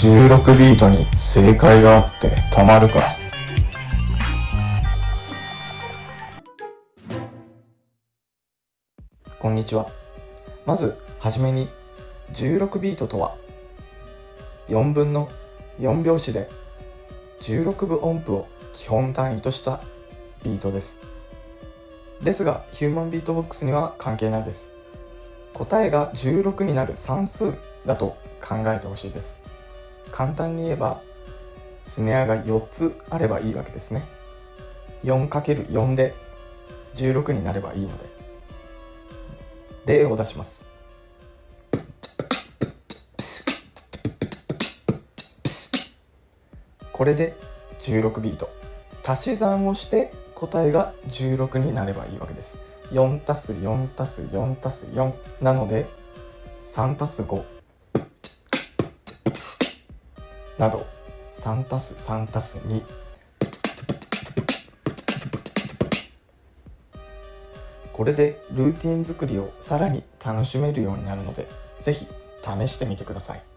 16ビートに正解があってたまるか。こんにちは。まず、はじめに、16ビートとは、4分の4拍子で16分音符を基本単位としたビートです。ですが、ヒューマンビートボックスには関係ないです。答えが16になる算数だと考えてほしいです。簡単に言えば、スネアが4つあればいいわけですね。4×4 で16になればいいので。例を出します。これで16ビート。足し算をして答えが16になればいいわけです。4たす4たす4たす4なので3たす5など3たす3たす2これでルーティン作りをさらに楽しめるようになるのでぜひ試してみてください。